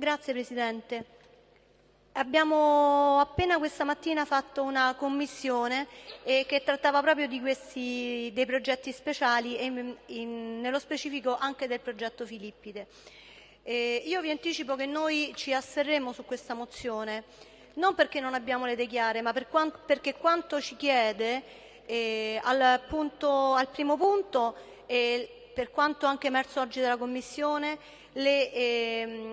Grazie Presidente. Abbiamo appena questa mattina fatto una commissione eh, che trattava proprio questi, dei progetti speciali e in, in, nello specifico anche del progetto Filippide. Eh, io vi anticipo che noi ci asserremo su questa mozione non perché non abbiamo le idee chiare, ma per quanto, perché quanto ci chiede eh, al, punto, al, primo punto, eh, per quanto anche emerso oggi dalla Commissione, le, ehm,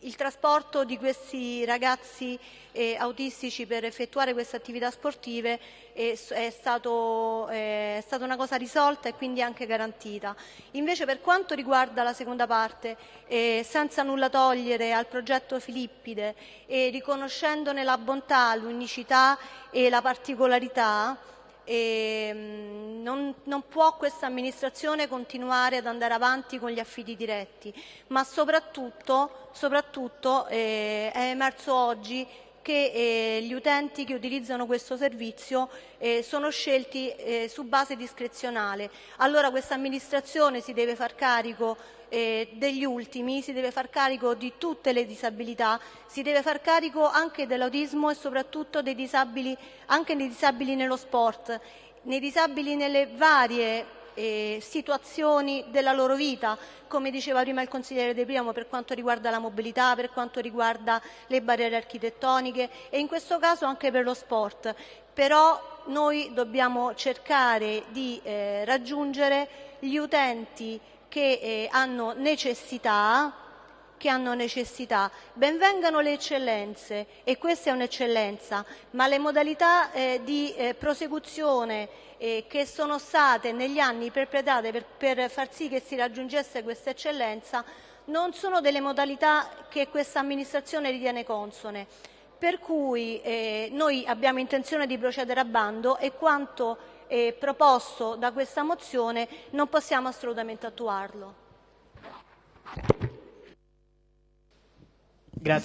il trasporto di questi ragazzi eh, autistici per effettuare queste attività sportive è, è, stato, eh, è, stata una cosa risolta e quindi anche garantita. Invece per quanto riguarda la seconda parte, eh, senza nulla togliere al progetto Filippide e riconoscendone la bontà, l'unicità e la particolarità, e mm, non, non, può questa amministrazione continuare ad andare avanti con gli affidi diretti, ma soprattutto, soprattutto eh, è emerso oggi che eh, gli utenti che utilizzano questo servizio eh, sono scelti eh, su base discrezionale. Allora questa amministrazione si deve far carico eh, degli ultimi, si deve far carico di tutte le disabilità, si deve far carico anche dell'autismo e soprattutto dei disabili, anche dei disabili nello sport, nei disabili nelle varie eh, situazioni della loro vita, come diceva prima il consigliere De Priamo, per quanto riguarda la mobilità, per quanto riguarda le barriere architettoniche e in questo caso anche per lo sport. Però noi dobbiamo cercare di eh, raggiungere gli utenti che eh, hanno necessità che hanno necessità. Benvengano le eccellenze e questa è un'eccellenza, ma le modalità eh, di eh, prosecuzione eh, che sono state negli anni perpetrate per, per far sì che si raggiungesse questa eccellenza non sono delle modalità che questa amministrazione ritiene consone. Per cui eh, noi abbiamo intenzione di procedere a bando e quanto eh, proposto da questa mozione non possiamo assolutamente attuarlo. Grazie.